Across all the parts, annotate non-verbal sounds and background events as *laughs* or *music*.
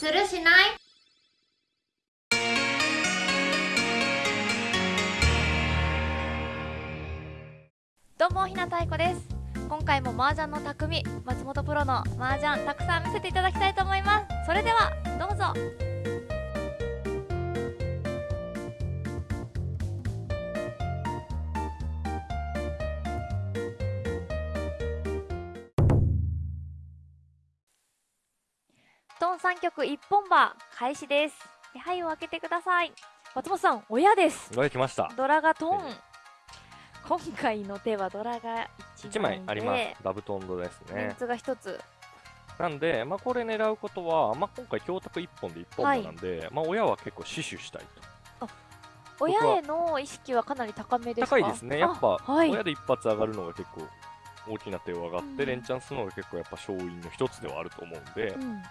するしない？どうもひなたいこです。今回も麻雀の匠松本プロの麻雀たくさん見せていただきたいと思います。それではどうぞ。3曲一本馬開始です。手配を開けてください。松本さん親です。が来ました。ドラがトン。え今回の手はドラが 1, 1枚あります。ダブトンドですね。メンツが1つ。なんで、まあ、これ狙うことは、まあ、今回教託1本で1本目なんで、まあ、親は結構死守したいと。親への意識はかなり高めですか？高いですね。やっぱ、あはい。親で一発上がるのが結構大きな手を上がって、うん。連チャンするのが結構やっぱ勝因の一つではあると思うんで、うん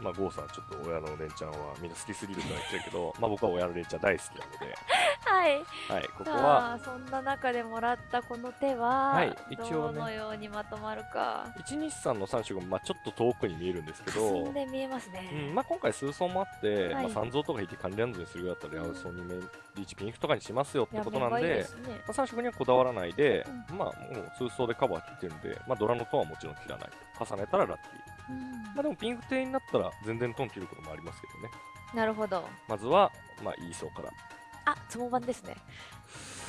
まあ郷さんちょっと親の連チャンはみんな好きすぎるとは言ってるけどまあ僕は親の連チャン大好きなので、*laughs* はい。はい、ここさはあそんな中でもらったこの手は、はい一応ね。どのようにまとまるか。123の3色もまあちょっと遠くに見えるんですけど。霞んで見えますね、うんまあ、今回数層もあって、はい。まあ、3層とか引いて管理ランドにするぐらいだったら、うんヤウソニメリーチピンクとかにしますよってことなんで、いいですね。まあ、3色にはこだわらないで、まあ、もう数層でカバー切ってるんで、まあ、ドラのトンはもちろん切らない。と。重ねたらラッキー。うん。まあ、でもピンク艇になったら全然トン切ることもありますけどね。なるほど。まずは、まあ、いい層から。あつも版ですね。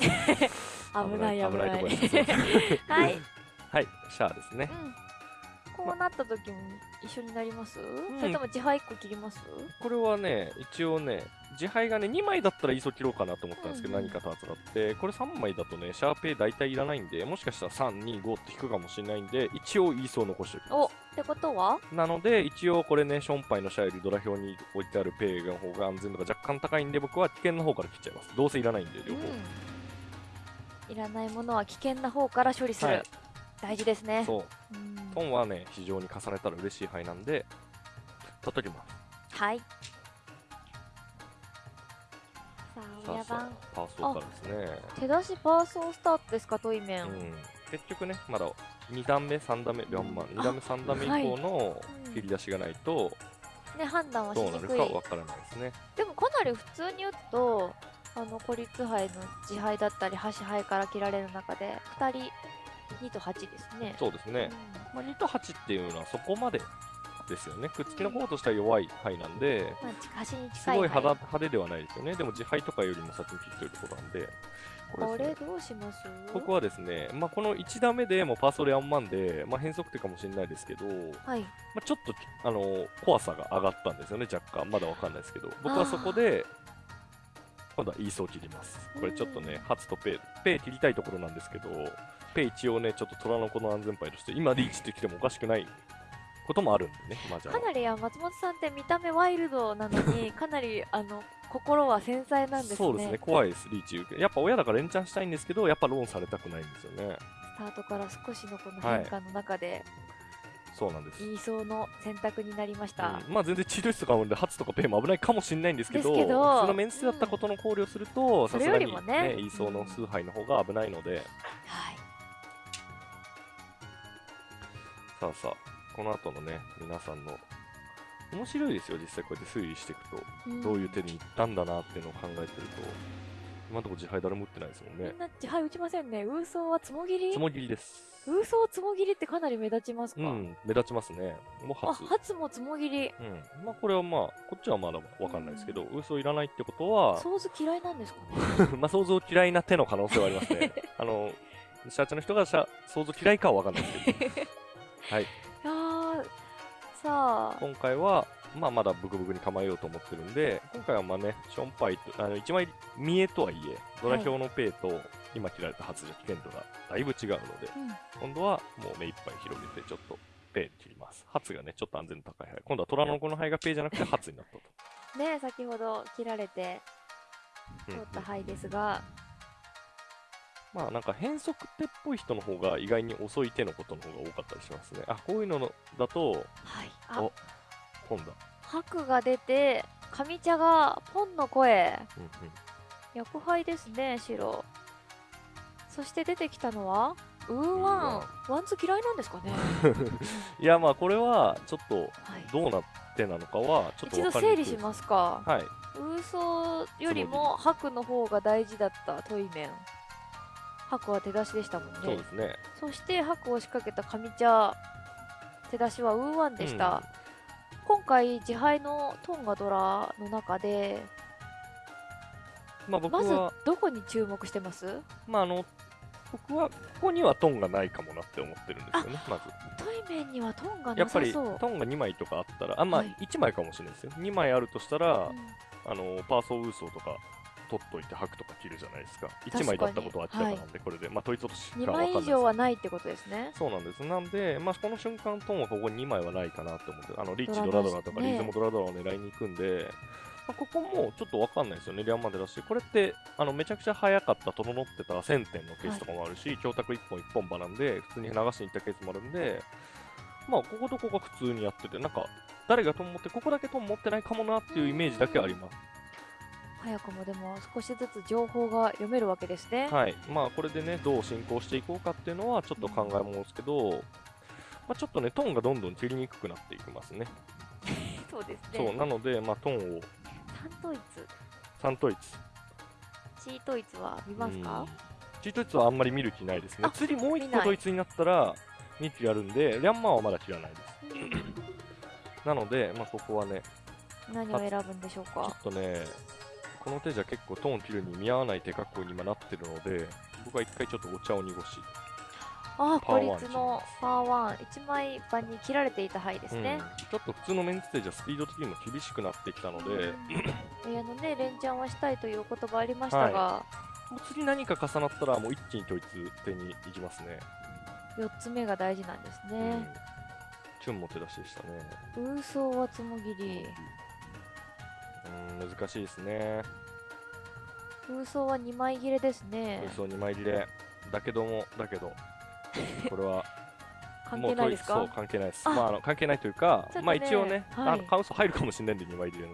*laughs* 危ない危ないはい、*laughs* はい、シャアですね。うん。こうなった時も一緒になります、それとも自敗1個切ります？これはね、一応ね、自敗がね、2枚だったらいい層切ろうかなと思ったんですけど、うんうん。何かと扱って、これ3枚だとね、シャーペイ大体いらないんで、もしかしたら3、2、5って引くかもしれないんで、一応いい層残しておきおまってことは？す。なので、一応これね、ションパイのシャアよりドラ表に置いてあるペイの方が安全度が若干高いんで、僕は危険な方から切っちゃいます。どうせいらないんで、両方。うん、いらないものは危険な方から処理する、はい大事ですねそう。うんトンはね、非常に重ねたら嬉しい牌なんで、取っときます。はいさあ親番あ、パーソーからですね。手出しパーソースタートですかトイメン、うん、結局ね、まだ2段目、3段目、4番、2段目、3段目以降のうん切り出しがないと、ね判断はしどうなるかわからないですね。でもかなり普通に打つとあの孤立杯の自敗だったり端杯から切られる中で2人2と8ですねそうですね。うまあ、2と8っていうのはそこまでですよね。くっつきの方としては弱い牌なんで、んまあ、すごい派牌手派手ではないですよね。でも自敗とかよりも先に切ってるところなんで、ここれね。れどうします？僕はですね、まあ、この1打目でもうパーソル4万で、まあ、変則手かもしれないですけど、はいまあ、ちょっとあの怖さが上がったんですよね、若干。まだわかんないですけど、僕はそこで、今度はイーソー切ります。これちょっとね、ハツとペイ、ペイ切りたいところなんですけど、ペイ一応ね、ちょっと虎の子の安全牌として、今リーチってきてもおかしくないこともあるんでね、まあじゃあか。なりあ松本さんって見た目ワイルドなのに *laughs* かなりあの心は繊細なんですね。そうですね、怖いです、リーチ。やっぱ親だから連チャンしたいんですけど、やっぱローンされたくないんですよね。スタートから少しのこの変化の中で、そうなんです。言いそうの選択になりました、うん。まあ全然治療室とかあるんで、ハツとかペイも危ないかもしれないんですけど、ですけど普通のメンツだったことの考慮をすると、さすがにもね。ね、イーソーの崇拝の方が危ないので、はい。さあさあ、この後のね、皆さんの、面白いですよ、実際こうやって推理していくと、んどういう手に行ったんだなっていうのを考えてると、今のところ自敗誰も打ってないですもんねみん。な自敗打ちませんねウーソーはつもぎり？つもぎりです。ウーソーつもぎりってかなり目立ちますか、うん、目立ちますね。もうあ初。初もつもぎりうん。まあこれはまあ、こっちはまだわかんないですけど、嘘いらないってことは、ソーズ嫌いなんですかね？*laughs* まあ想像嫌いな手の可能性はありますね。あの、社長の人が想像嫌いかはわかんないですけど、*laughs* はい。いやーさあ今回は、まあ、まだブクブクに構えようと思ってるんで、今回はまあね、ションパイと、あの、一枚見えとはいえ、ドラ表のペイと、今切られた発じゃ危険度がだいぶ違うので、うん今度はもう目いっぱい広げて、ちょっとペイ切ります。発がね、ちょっと安全度高い牌。今度は虎の子の牌がペイじゃなくて発になったと。ね先ほど切られてうん取った牌ですが、まあなんか変則手っぽい人の方が意外に遅い手のことの方が多かったりしますね。あ、こういうののだと、はい。あ。お今度。は。白が出て上茶がポンの声。うんうん。薬杯ですね白。そして出てきたのはウーワン。ワン。ツ嫌いなんですかね。*laughs* いやまあこれはちょっとはい。どうなって手なのかはちょっと一度整理しますか。はい。ウソよりも白の方が大事だったトイメン白は手出しでしたもんね。そうですね。そして白を仕掛けた上茶手出しはウーワンでした、今回自敗のトンガドラの中でまあ僕まずは、どこに注目してます？まああの僕はここにはトンがないかもなって思ってるんですよねまず。トイメンにはトンがなやっぱりさそうトンが2枚とかあったらあまあはい。1枚かもしれないですよ。2枚あるとしたら、うん。あのパーソーウーソーとか取っといて吐くとか切るじゃないですか。1枚だったことは明らかなんで、これで。まあ統一落としか2分かんないです。枚以上はないってことですね。そうなんです。なんで、まあ、この瞬間トンはここに2枚はないかなって思ってあのリッチドラマドラとかねリズムドラドラを狙いに行くんで、まあ、ここもちょっと分かんないですよね。リャンマンでだしこれってあのめちゃくちゃ速かった整ってた1000点のケースとかもあるし、強卓1本1本場なんで普通に流しに行ったケースもあるんでまあこことここが普通にやっててなんか誰がトン持ってここだけトン持ってないかもなっていうイメージだけあります早くもでも少しずつ情報が読めるわけですね、はい、まあこれでね、どう進行していこうかっていうのはちょっと考えものですけど、まあ、ちょっとね、トーンがどんどん切りにくくなっていきますね。*laughs* そうですそう、ねなので、まあ、トーンを。単統一3統一。チー統一は見ますうん。かチートイツはあんまり見る気ないですね。あ。次もう1見ない個統一になったら、2期やるんで、リャンマーはまだ切らないです。*laughs* なので、まあ、ここはね、何を選ぶんでしょうちょかっとね、この手じゃ結構トーン切るに見合わない手格好に今なってるので、僕は一回ちょっとお茶を濁し、ああ孤立のパワーワン1枚場に切られていた牌ですね、うん。ちょっと普通のメンツテージはスピード的にも厳しくなってきたので、えあのね連チャンはしたいというお言葉ありましたが、もう次何か重なったらもう一気に統一手に行きますね。4つ目が大事なんですうん。ね、チュンも手出しでしたね。ウーソーはつもぎり。うん、難しいですね。ウーソーは2枚切れですね嘘2枚切れ。だけども、だけど、これは *laughs* 関もう係ないですか？そう関係ないです。あまあ、あの関係ないというか、ねまあ一応ね、はいあのカウンソ入るかもしれないんで2枚切れ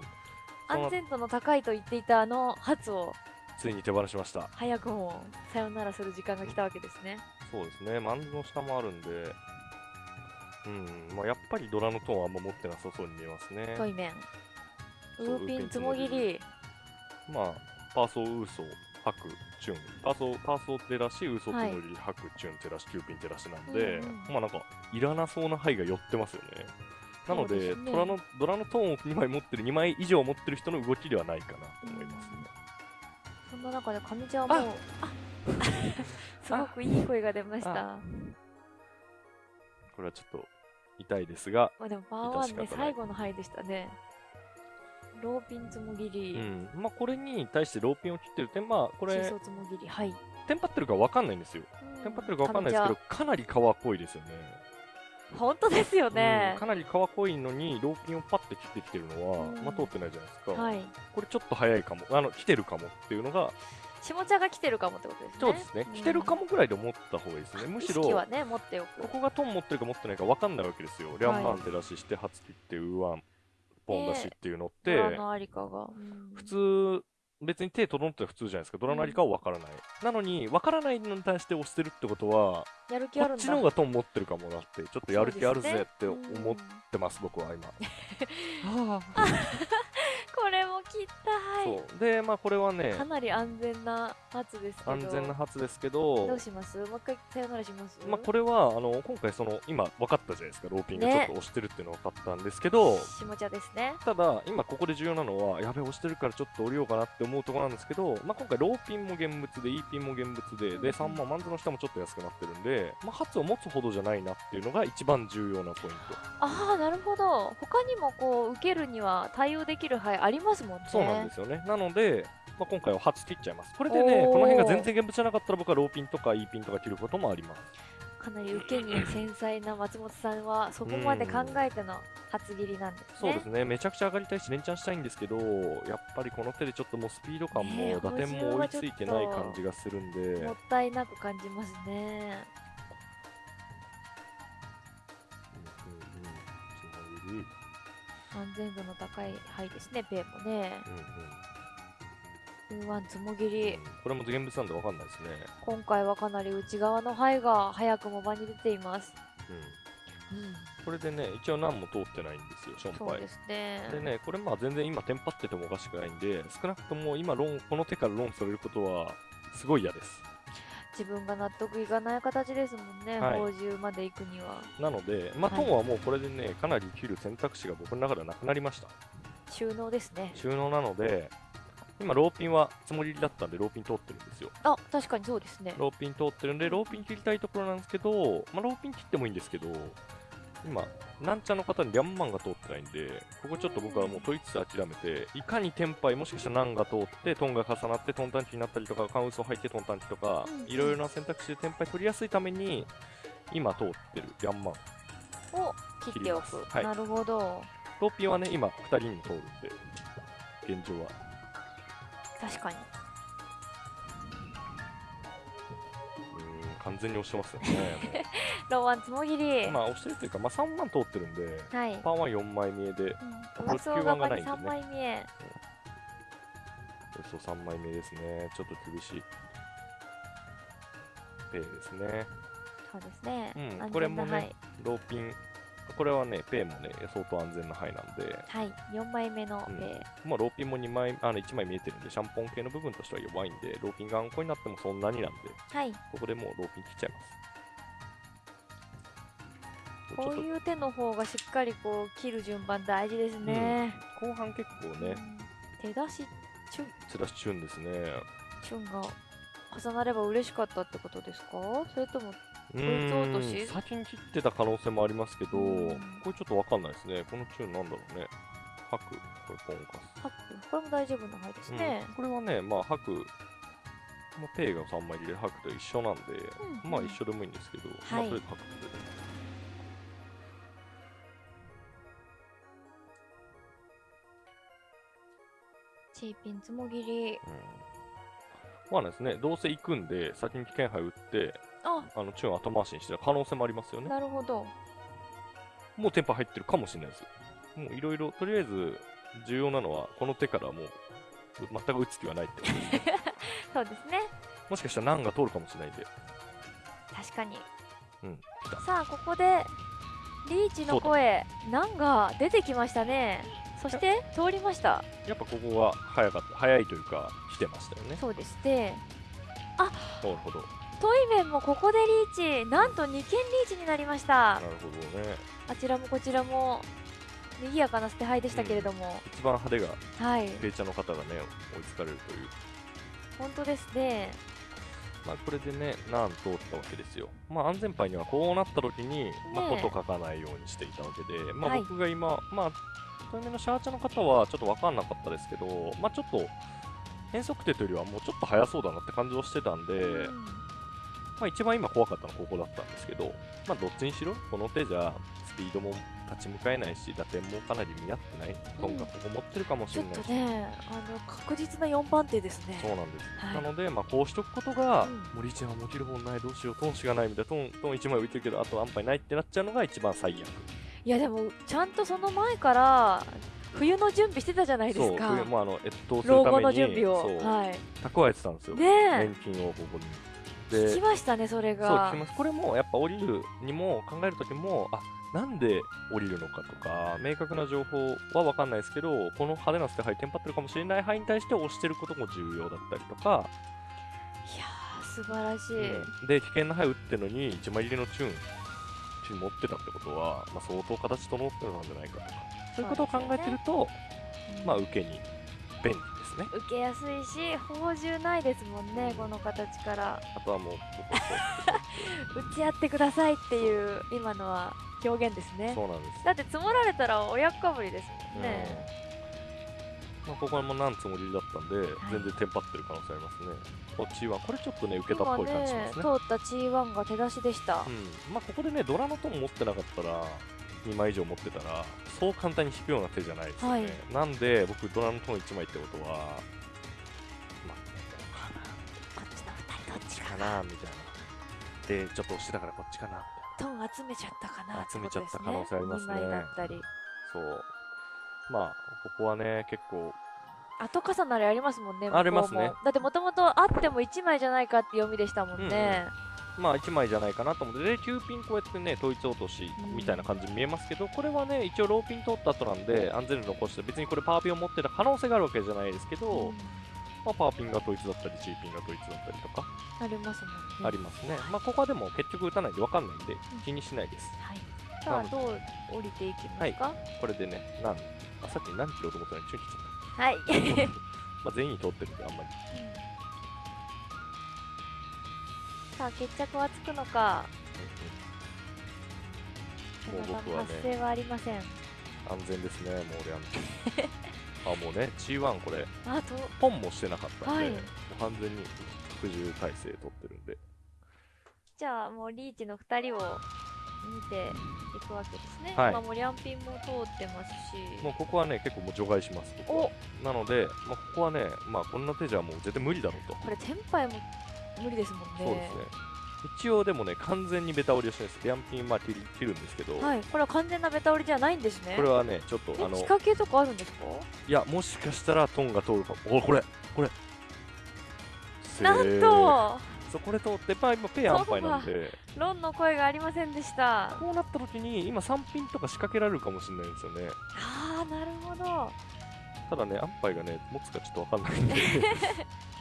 安全度の高いと言っていたあの発をついに手放しました。早くもさよならする時間が来たわけですねそうですね、マンズの下もあるんで、うん、まあやっぱりドラのトンはあんま持ってなさそうに見えますね。ウーピンツモ切り。まあ、パーソー、ウーソー、ハク、チュン。パーソー、パーソーテラシ、ウーソーはいテノリ、ハク、チュンテラシ、キューピンテラシなんで、うんうん。まあなんか、いらなそうな牌が寄ってますよね。なので、ねドラのドラのトーンを2枚持ってる、2枚以上持ってる人の動きではないかなと思いますね。そんな中で上地はもうあ *laughs* すごくいい声が出ました。あこれはちょっと痛いですが、まあでもパワーワンね最後の牌でしたねローピンつもぎり、うん、まあこれに対してローピンを切ってる。点、まあこれつもぎり。はい。テンパってるか分かんないんですよ。テンパってるか分かんないですけど、かなり皮濃いですよね。本当ですよね。うん、かなり皮濃いのにローピンをパッて切ってきてるのは、うん。まあ、通ってないじゃないですか、はい。これちょっと早いかも。あの来てるかもっていうのが下茶が来てるかもってことですね。そうですね、ん。来てるかもぐらいで思った方がいいですね。むしろね持っておく。ここがトン持ってるか持ってないか分かんないわけですよ、リャンマンで出しして初切ってウーワンポン出しっていうのって、普通別に手整って普通じゃないですか。ドラのありかは分からない、なのに分からないのに対して押してるってことはやる気あるんだ。こっちの方がトン持ってるかもなってちょっとやる気あるぜって思っそうですねうん。てます僕は今。*laughs* *laughs* これも切ったはい。そう。でまあこれはねかなり安全な発ですけど。安全な初ですけどどうします？もう一回さよならします？まあこれはあの今回その今分かったじゃないですかローピンがちょねっと押してるっていうの分かったんですけど、下茶ですね。ただ今ここで重要なのはやべ押してるからちょっと降りようかなって思うところなんですけど、まあ、今回ローピンも現物で E ピンも現物でで3万マンズの下もちょっと安くなってるんで、まあ、初を持つほどじゃないなっていうのが一番重要なポイント。ああなるほど。他にもこう受けるには対応できる牌ありますもんね。そうなんですよね。なので、まあ、今回は初切っちゃいます。これでねこの辺が全然現物じゃなかったら僕はローピンとか E ピンとか切ることもあります。かなり受けに繊細な松本さんはそこまで考えての初切りなんですね。そうですね、めちゃくちゃ上がりたいし、連チャンしたいんですけど、やっぱりこの手でちょっともうスピード感も打点も追いついてない感じがするんで、もったいなく感じますね安全度の高い牌ですねペイもね。うんうん。ワンつもぎり、うん。これも現物なんで分かんないですね。今回はかなり内側の牌が早くも場に出ています。うん。これでね、一応何も通ってないんですよ、ションパイ。ですね。でね、これまあ全然今テンパっててもおかしくないんで、少なくとも今ロン、この手からロンされることはすごい嫌です。自分が納得いかない形ですもんね、はい。まで行くには。なので、まあ、はい。トンはもうこれでね、かなり切る選択肢が僕の中ではなくなりました。収納ですね。収納なので、今ローピンはつもりだったんで、ローピン通ってるんですよ。あ確かにそうですね。ローピン通ってるんで、ローピン切りたいところなんですけど、まあ、ローピン切ってもいいんですけど、今、なんちゃんの方にリャンマンが通ってないんで、ここちょっと僕はもう問いつつ諦めて、いかにテンパイ、もしかしたらナンが通って、トンが重なってトンタンチになったりとか、カウンスを入ってトンタンチとかいろいろな選択肢でテンパイ取りやすいために、今通ってるリャンマン。を切っておく。はい。なるほど。ローピンはね、今、2人にも通るんで、現状は。確かに完全に押してますよね。*laughs* ロワンつもぎり、まあ、押してるというか、まあ、3万通ってるんで、はい、パンは4枚見えで、うん、上層側に3枚見えそう3枚目ですね。ちょっと厳しい。ペイですね。そうですね、うんこれもねはい、ローピン。これはね、ペイもね、相当安全な範囲なんで、はい、4枚目の、うん。えまあ、ローピンも2枚、あの1枚見えてるんで、シャンポン系の部分としては弱いんで、ローピンがあんこになってもそんなになんで、ーはい、ここでもうローピン切っちゃいます。こういう手の方がしっかりこう切る順番大事ですね、と後半結構ね、うん。手出しチュン。つらしチューンですね。チュンが重なれば嬉しかったってことですか？それともういつ落としーん先に切ってた可能性もありますけど、うんこれちょっとわかんないですね。このチューンなんだろうね。吐く、これポンカス。ハックこれも大丈夫な範囲ですねうん、これはね、まあ、吐く、まあ、ペイが3枚入れる吐くと一緒なんで、うんまあ一緒でもいいんですけど、まあはいとりあえず吐くってで。チーピンつもぎりうん。まあですね、どうせ行くんで、先に危険杯打って、ああのチューン後回しにしてる可能性もありますよね。なるほどもうテンパ入ってるかもしれないです。もういろいろ、とりあえず重要なのは、この手からもう全く打つ気はないってことですね。*laughs* そうですねもしかしたらナンが通るかもしれないんで。確かにうん。さあここでリーチの声なんが出てきましたねそして通りましたやっぱここが早かった、早いというか、来てましたよね。そうですねなるほど。トイメンもここでリーチなんと2件リーチになりました。なるほどね。あちらもこちらも賑やかな捨て牌でしたけれども、一番派手がはい。ペイチャーの方がね、追いつかれるという。本当ですね。まあ、これでね、なん通ったわけですよ。まあ、安全牌にはこうなった時に、まあ、こと書かないようにしていたわけで、まあ、はい。僕が今、まあ、遠目のシャーチャーの方はちょっと分かんなかったですけど、まあ、ちょっと、変則手というよりはもうちょっと早そうだなって感じをしてたんで、うんまあ、一番今怖かったのはここだったんですけど、まあ、どっちにしろ、この手じゃ、スピードも立ち向かえないし、打点もかなり見合ってない。トンがここ持ってるかもしれないし。とねあの確実な4番手ですねそうなんです。はいなので、まあ、こうしとくことが、うん森ちゃんはもちろんない、どうしよう、トンしがないみたいな、トン、トン1枚浮いてるけど、あと安牌ないってなっちゃうのが一番最悪。いやでもちゃんとその前から冬の準備してたじゃないですそう、か冬もうあの、越冬する老後ために、の準備をはい蓄えてたんですよ。ねえ年金をここに。聞きで、ましたねそれそう、が聞きます。これも、やっぱ降りるにも考えるときも、あ、なんで降りるのかとか、明確な情報は分かんないですけど、この派手な捨て牌、テンパってるかもしれない範囲に対して押してることも重要だったりとか、いやー素晴らしい、うん。で、危険な牌打ってるのに、1枚入りのチューン、チューン持ってたってことは、まあ、相当形整ってるんじゃないかとか、そういうことを考えてると、まあ、受けに便利ですね。受けやすいし宝珠ないですもんねこの形からあとはもう、打ち合ってくださいっていう今のは表現ですねそうなんです。だって積もられたら親かぶりですもんね、うんまあ、ここもなんつもりだったんで、全然テンパってる可能性ありますね。こっちは、これちょっとね、受けたっぽい感じしますね。今ね通った G1 が手出しでした、うん、まあここでね、ドラのトン持ってなかったら、2枚以上持ってたら、そう簡単に引くような手じゃないですよね。はい。なんで、僕、ドラのトン1枚ってことは、まあ、こっちの2人どっちかかなみたいな。で、ちょっと押してたからこっちかな。トン集めちゃったかな集めちゃった可能性ありますね。2枚だったり。そう。まあ、ここはね、結構、後重なりありますもんねありますね。だってもともとあっても1枚じゃないかって読みでしたもんね、まあ1枚じゃないかなと思って、で、9ピンこうやってね、統一落としみたいな感じに見えますけど、これはね、一応ローピン取った後なんで、安全に残して、別にこれパワーピンを持ってた可能性があるわけじゃないですけど、うん。まあ、パワーピンが統一だったり、G ピンが統一だったりとか。ありますね。ありますね。まあ、ここはでも結局打たないんで分かんないんで、気にしないです。はい。さあどう降りていきますか？これでね、なんあさっき何キロと思ったのに、チュン切っちゃはい、った。まあ全員通ってるんで、あんまり。さあ決着はつくのか。もう僕はね発生はありません。安全ですね、もう俺は。*laughs* あ、もうね、G1 これ、あとポンもしてなかったんで、はい。もう完全に服従体制取ってるんで、じゃあもうリーチの2人を見ていくわけですね、はい。今もうリャンピンも通ってますし。もうここはね、結構もう除外します、僕は。お。なので、まあ、ここはね、まあ、こんな手じゃもう絶対無理だろうと。これテンパイも無理ですもんね。そうですね。一応でもね、完全にベタ折りをしてるんです。リャンピン、まあ、切る切るんですけど、はい。これは完全なベタ折りじゃないんですね。これはね、ちょっと、えあの、仕掛けとかあるんですか？いや、もしかしたらトンが通るかも。おこれ、これ。なんと。そうこれ通って、まあ、今、ペイアンパイなんで、ロンの声がありませんでした。こうなった時に、今、3ピンとか仕掛けられるかもしれないんですよね。ああなるほど。ただね、アンパイがね、持つかちょっとわかんないんで、*laughs*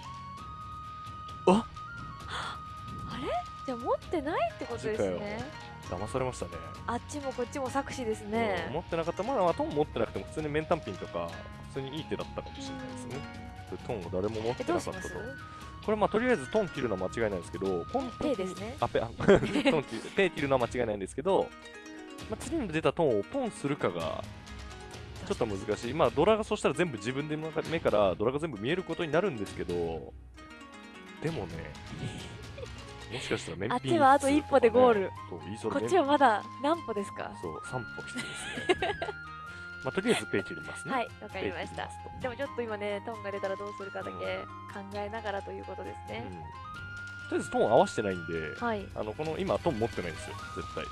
じゃあ持ってないってことですね騙されましたね。あっちもこっちも作詞ですうんね持ってなかった、まあ、トン持ってなくても、普通にメンタンピンとか、普通にいい手だったかもしれないですね。でトンを誰も持っえてなかったと。これ、まあ、とりあえずトン切るのは間違いないんですけど、このペイですねあ、ペ、あトン切る、ペイ切るのは間違いないんですけど、まあ、次に出たトンをポンするかが、ちょっと難しい。まあ、ドラがそしたら全部自分で目からドラが全部見えることになるんですけど、でもね、もしかしたらメンあっちはあと一歩でゴール。こっちはまだ何歩ですか？そう、3歩必要ですね。*laughs* まあ、とりあえずペイ切りますね。はいわかりました。でもちょっと今ねトンが出たらどうするかだけ考えながらということですね、うん。とりあえずトン合わせてないんで、はい。うんあのこの今トン持ってないんですよ、絶対。うん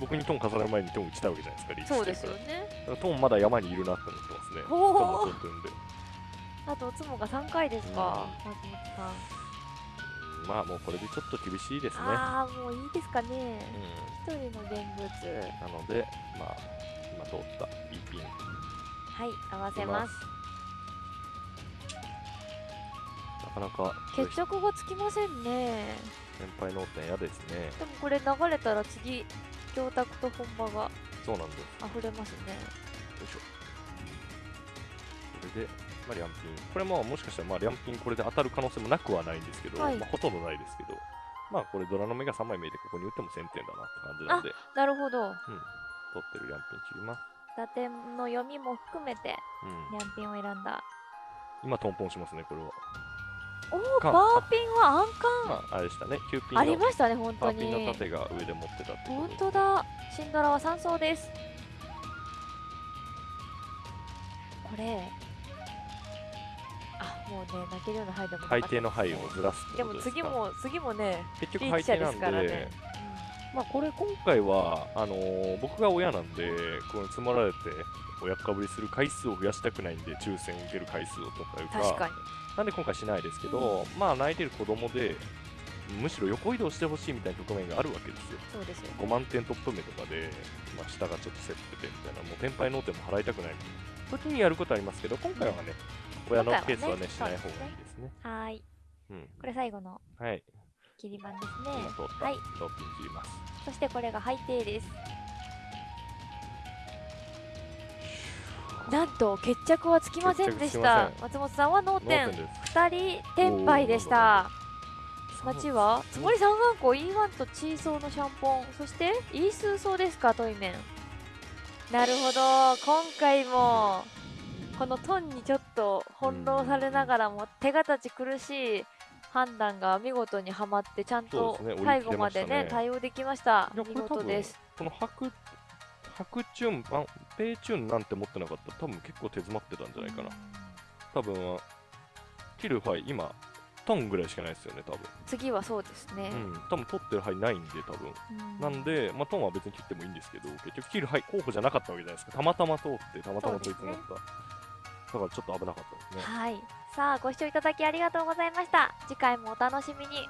僕にトン重ねる前にトン打ちたいわけじゃないですか、リーチうんそうですよね。トンまだ山にいるなって思ってますね。トンも取ってるんで。あとおつもが3回ですかう松本さんまあもうこれでちょっと厳しいですね。ああもういいですかねう一人の現物ん、なので、まあ、今通った B ピン。はい合わせますなかなか決着がつきませんね先輩脳天嫌ですね。でもこれ流れたら次教託と本場がそうなんです。溢れますねよいしょ。これで、まあ、リャンピン。これももしかしたら、まあ、リャンピンこれで当たる可能性もなくはないんですけど、はいまあ、ほとんどないですけど、まあ、これドラの目が3枚見えて、ここに打っても1000点だなって感じなんで、なるほどうん。取ってるリャンピン切ります。打点の読みも含めてうん。ニャンピンを選んだ今、トンポンしますね、これは。おおかバーピンは安まあ、あれでしたね、9ピン価ありのましたね本当パーピンのに盾が上で持ってたって本当だシンドラは3走ですこれあもうね泣けるような範囲でも海底の範囲をずらすことですか？次も次もね結局リーチ者なんですからね、まあこれ今回はあのー僕が親なんでこの積もられて親かぶりする回数を増やしたくないんで抽選受ける回数をとかいうか確かに。なんで今回しないですけど、まあ泣いてる子供でむしろ横移動してほしいみたいな局面があるわけですよ。そうですよ5万点トップ目とかで、まあ、下がちょっと競っててみたいなもう天敗脳天も払いたくない。時にやることはありますけど今回はね親のケースはねしない方がいいですね。はーい。うん。これ最後のはい。切り板ですね。はいローピン切ります。そしてこれが背底です。なんと決着はつきませんでした。松本さんは脳脳天天です。2人天敗でした。町はつもり三眼光 E1 とチーソーのシャンポン。そしてイースーソーですかトイメン。なるほど。今回もこのトンにちょっと翻弄されながらも手形苦しい判断が見事にはまってちゃんと最後までね。追い切れましたね。対応できました。見事です。この白白チュンあペイチュンなんて持ってなかった。ら多分結構手詰まってたんじゃないかな。多分切る範囲今トンぐらいしかないですよね多分。次はそうですね、うん。多分取ってる範囲ないんで多分。うん。なんで、まあ、トンは別に切ってもいいんですけど、結局切る範囲候補じゃなかったわけじゃないですか。たまたま通って、たまたま統一になった。だからちょっと危なかったですね。はい。さあご視聴いただきありがとうございました。次回もお楽しみに。